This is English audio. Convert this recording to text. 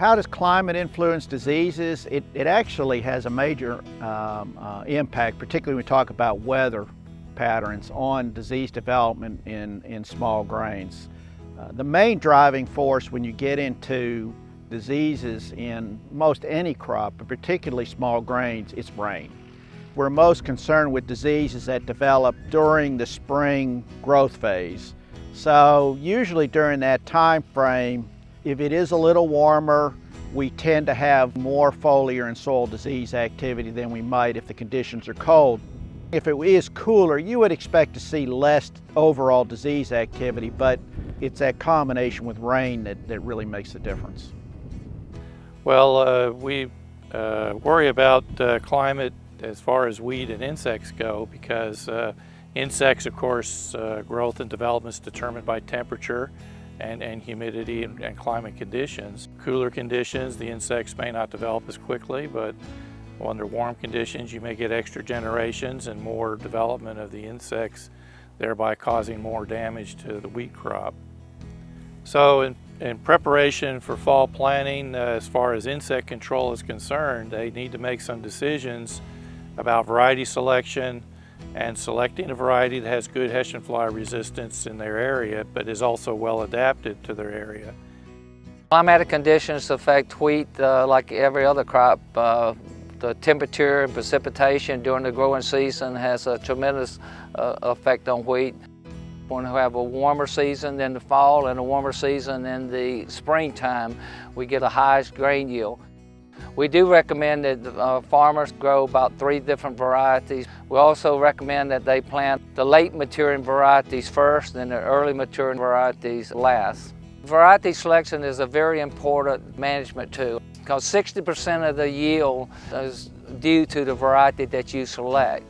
How does climate influence diseases? It, it actually has a major um, uh, impact, particularly when we talk about weather patterns on disease development in, in small grains. Uh, the main driving force when you get into diseases in most any crop, but particularly small grains, is rain. We're most concerned with diseases that develop during the spring growth phase. So usually during that time frame, if it is a little warmer, we tend to have more foliar and soil disease activity than we might if the conditions are cold. If it is cooler, you would expect to see less overall disease activity, but it's that combination with rain that, that really makes the difference. Well, uh, we uh, worry about uh, climate as far as weed and insects go because uh, insects, of course, uh, growth and development is determined by temperature and, and humidity and, and, climate conditions. Cooler conditions, the insects may not develop as quickly, but under warm conditions, you may get extra generations and more development of the insects, thereby causing more damage to the wheat crop. So in, in preparation for fall planting, uh, as far as insect control is concerned, they need to make some decisions about variety selection and selecting a variety that has good Hessian fly resistance in their area, but is also well adapted to their area. Climatic conditions affect wheat uh, like every other crop. Uh, the temperature and precipitation during the growing season has a tremendous uh, effect on wheat. When we have a warmer season in the fall and a warmer season in the springtime, we get a highest grain yield. We do recommend that uh, farmers grow about three different varieties. We also recommend that they plant the late maturing varieties first and the early maturing varieties last. Variety selection is a very important management tool because 60% of the yield is due to the variety that you select.